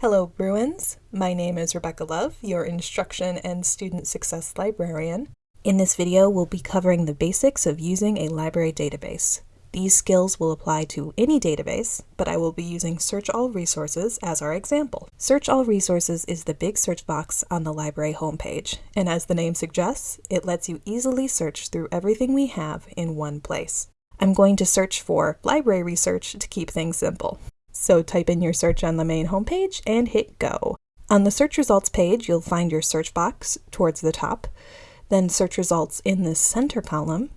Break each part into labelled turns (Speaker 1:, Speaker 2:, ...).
Speaker 1: Hello Bruins, my name is Rebecca Love, your Instruction and Student Success Librarian. In this video we'll be covering the basics of using a library database. These skills will apply to any database, but I will be using Search All Resources as our example. Search All Resources is the big search box on the library homepage, and as the name suggests, it lets you easily search through everything we have in one place. I'm going to search for library research to keep things simple. So type in your search on the main homepage and hit go. On the search results page, you'll find your search box towards the top, then search results in the center column,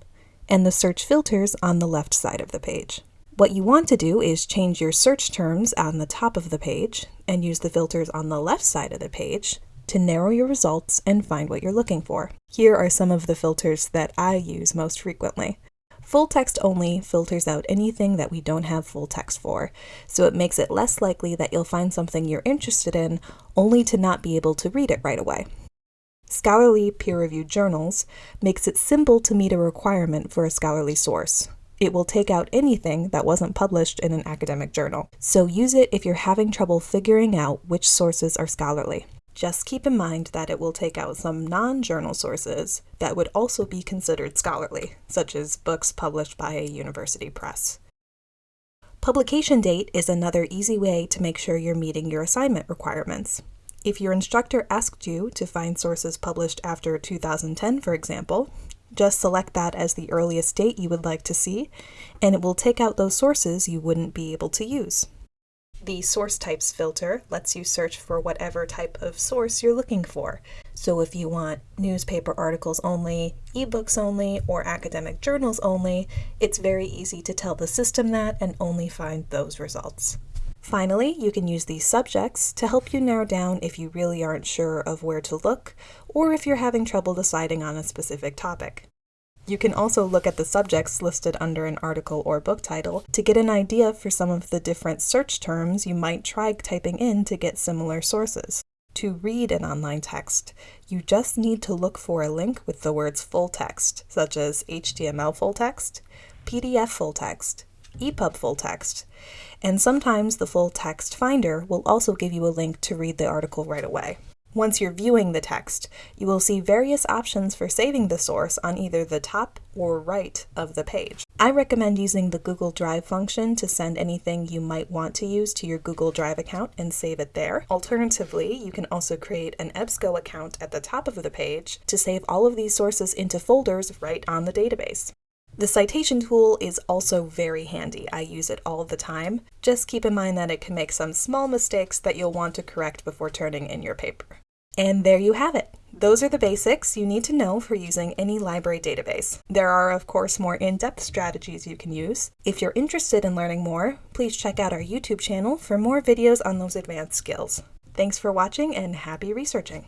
Speaker 1: and the search filters on the left side of the page. What you want to do is change your search terms on the top of the page and use the filters on the left side of the page to narrow your results and find what you're looking for. Here are some of the filters that I use most frequently. Full text only filters out anything that we don't have full text for, so it makes it less likely that you'll find something you're interested in only to not be able to read it right away. Scholarly peer-reviewed journals makes it simple to meet a requirement for a scholarly source. It will take out anything that wasn't published in an academic journal, so use it if you're having trouble figuring out which sources are scholarly. Just keep in mind that it will take out some non-journal sources that would also be considered scholarly, such as books published by a university press. Publication date is another easy way to make sure you're meeting your assignment requirements. If your instructor asked you to find sources published after 2010, for example, just select that as the earliest date you would like to see, and it will take out those sources you wouldn't be able to use. The source types filter lets you search for whatever type of source you're looking for. So if you want newspaper articles only, ebooks only, or academic journals only, it's very easy to tell the system that and only find those results. Finally, you can use these subjects to help you narrow down if you really aren't sure of where to look, or if you're having trouble deciding on a specific topic. You can also look at the subjects listed under an article or book title to get an idea for some of the different search terms you might try typing in to get similar sources. To read an online text, you just need to look for a link with the words full text, such as HTML full text, PDF full text, EPUB full text, and sometimes the full text finder will also give you a link to read the article right away. Once you're viewing the text, you will see various options for saving the source on either the top or right of the page. I recommend using the Google Drive function to send anything you might want to use to your Google Drive account and save it there. Alternatively, you can also create an EBSCO account at the top of the page to save all of these sources into folders right on the database. The citation tool is also very handy. I use it all the time. Just keep in mind that it can make some small mistakes that you'll want to correct before turning in your paper. And there you have it. Those are the basics you need to know for using any library database. There are, of course, more in-depth strategies you can use. If you're interested in learning more, please check out our YouTube channel for more videos on those advanced skills. Thanks for watching and happy researching!